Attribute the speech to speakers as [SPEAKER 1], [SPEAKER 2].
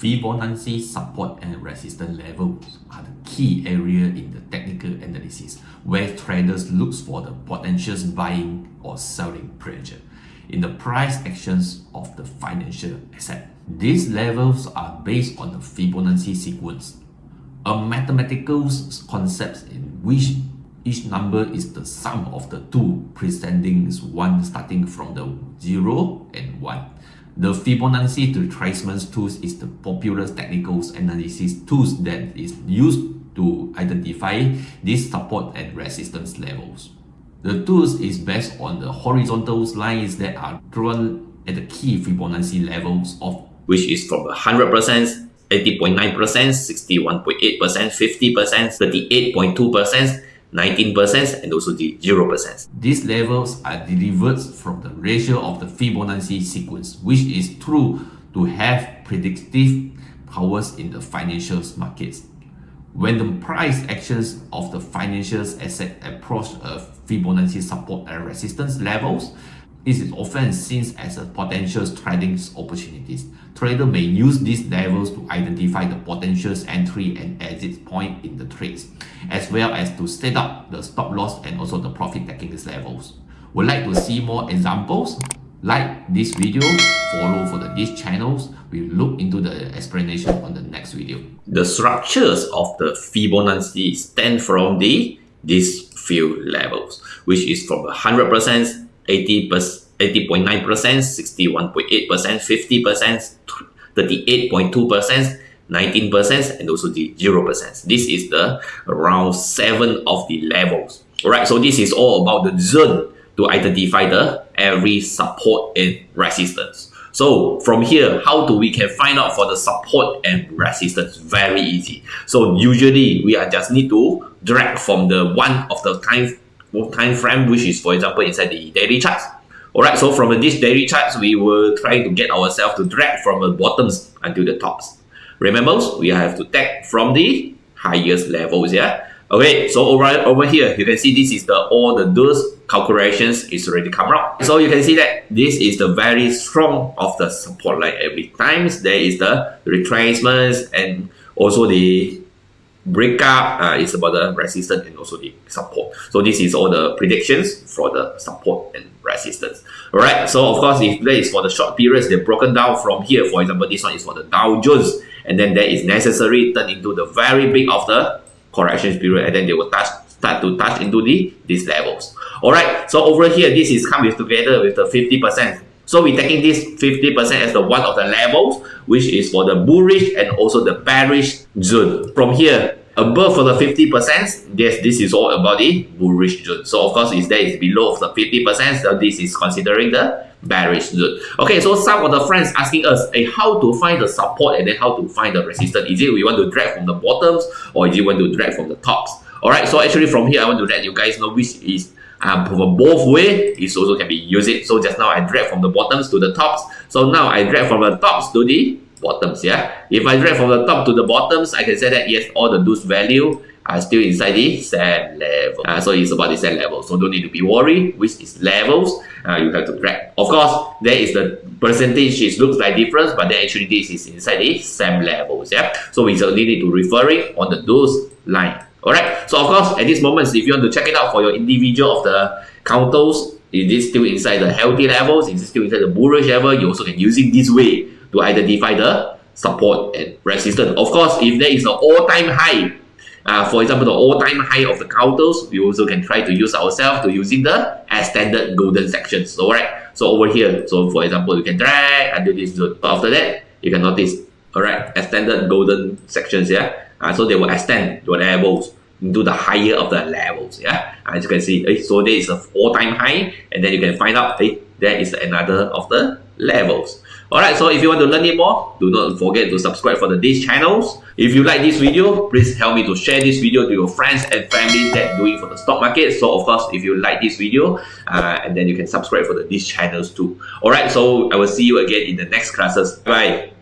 [SPEAKER 1] Fibonacci support and resistance levels are the key area in the technical analysis where traders look for the potential buying or selling pressure in the price actions of the financial asset. These levels are based on the Fibonacci sequence, a mathematical concept in which each number is the sum of the two preceding one starting from the 0 and 1. The Fibonacci retracement tools is the popular technical analysis tools that is used to identify these support and resistance levels. The tools is based on the horizontal lines that are drawn at the key Fibonacci levels of
[SPEAKER 2] which is from 100%, 80.9%, 61.8%, 50%, 38.2%, 19% and also the 0%.
[SPEAKER 1] These levels are derived from the ratio of the Fibonacci sequence, which is true to have predictive powers in the financial markets. When the price actions of the financial asset approach a Fibonacci support and resistance levels, this is often seen as a potential trading opportunities. Trader may use these levels to identify the potential entry and exit point in the trades, as well as to set up the stop loss and also the profit taking levels. Would like to see more examples? Like this video, follow for the, these channels. We'll look into the explanation on the next video.
[SPEAKER 2] The structures of the Fibonacci stand from the these few levels, which is from 100%, 80%, 80.9%, 61.8%, 50%, 38.2%, 19% and also the 0%. This is the around 7 of the levels. Alright, so this is all about the zone to identify the every support and resistance. So from here, how do we can find out for the support and resistance? Very easy. So usually we are just need to drag from the one of the time time frame, which is for example inside the daily charts. Alright, so from this daily charts, we will try to get ourselves to drag from the bottoms until the tops. Remember, we have to take from the highest levels, yeah? Okay, so over, over here, you can see this is the all the those calculations is already come out. So you can see that this is the very strong of the support line every times. There is the retracements and also the breakup uh, is about the resistance and also the support. So this is all the predictions for the support and resistance. Alright, so of course if that is for the short periods, they're broken down from here. For example, this one is for the Dow Jones and then that is necessary turn into the very big of the correction period and then they will touch start to touch into the these levels. Alright, so over here this is coming together with the 50%. So we're taking this 50% as the one of the levels, which is for the bullish and also the bearish zone. From here, above for the 50%, yes, this is all about the bullish zone. So of course, if that is below the 50%, so this is considering the bearish zone. Okay, so some of the friends asking us, hey, how to find the support and then how to find the resistance? Is it we want to drag from the bottoms or is it want to drag from the tops? Alright, so actually from here, I want to let you guys know which is um, for both way it also can be used. So just now I drag from the bottoms to the tops. So now I drag from the tops to the bottoms. Yeah. If I drag from the top to the bottoms, I can say that yes, all the those value are still inside the same level. Uh, so it's about the same level. So don't need to be worried which is levels uh, you have to drag. Of course, there is the percentage it looks like difference, but then actually this is inside the same levels. Yeah. So we only need to refer it on the those line. Alright, so of course, at this moment, if you want to check it out for your individual of the counters, is it still inside the healthy levels? Is it still inside the bullish level? You also can use it this way to identify the support and resistance. Of course, if there is an all-time high, uh, for example, the all-time high of the counters, we also can try to use ourselves to using the extended golden sections. So, alright, so over here, so for example, you can drag until this zone. After that, you can notice, alright, extended golden sections, yeah? Uh, so they will extend your levels into the higher of the levels. Yeah, as you can see, eh, so there is a all-time high, and then you can find out eh, there is another of the levels. Alright, so if you want to learn it more, do not forget to subscribe for the these channels. If you like this video, please help me to share this video to your friends and family that doing for the stock market. So of course, if you like this video, uh, and then you can subscribe for the these channels too. Alright, so I will see you again in the next classes. Bye.